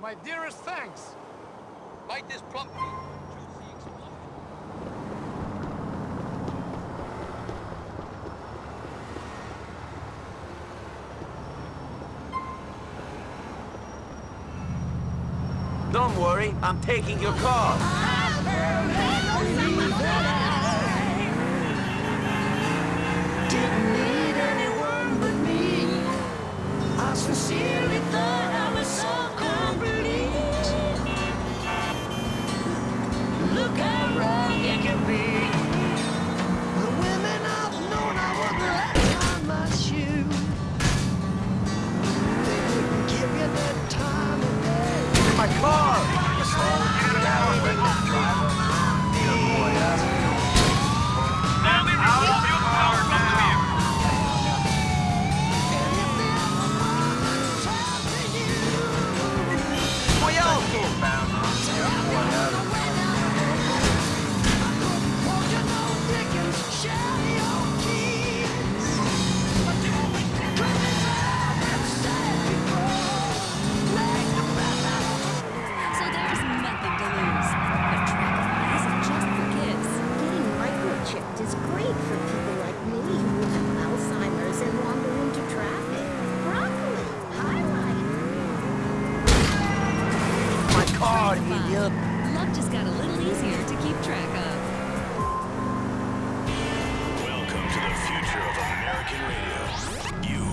My dearest thanks. Light this plump Don't worry, I'm taking your car. Voy car, Fine. idiot! Luck just got a little easier to keep track of. Welcome to the future of American radio. You,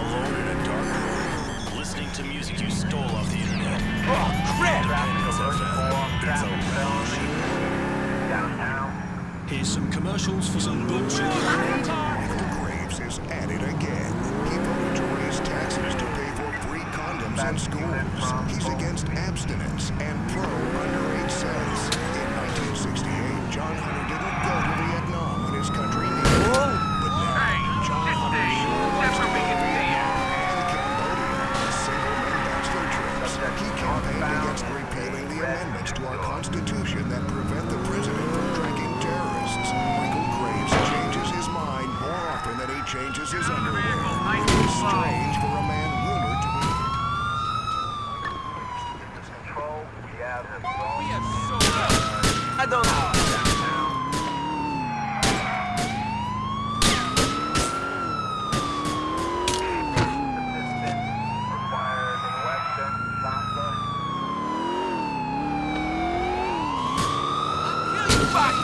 alone in a dark room, listening to music you stole off the internet. Oh, crap! Independence FM. It's a revolution. Here's some commercials for some bullshit. Schools. Against abstinence and pro underage sex. In 1968, John Hunter didn't go to Vietnam when his country needed him. But now, John Hunter sure wants to go to Vietnam and Cambodia on single-men bachelor trips. He campaigned against repealing the amendments to our Constitution that prevent the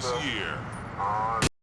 this year.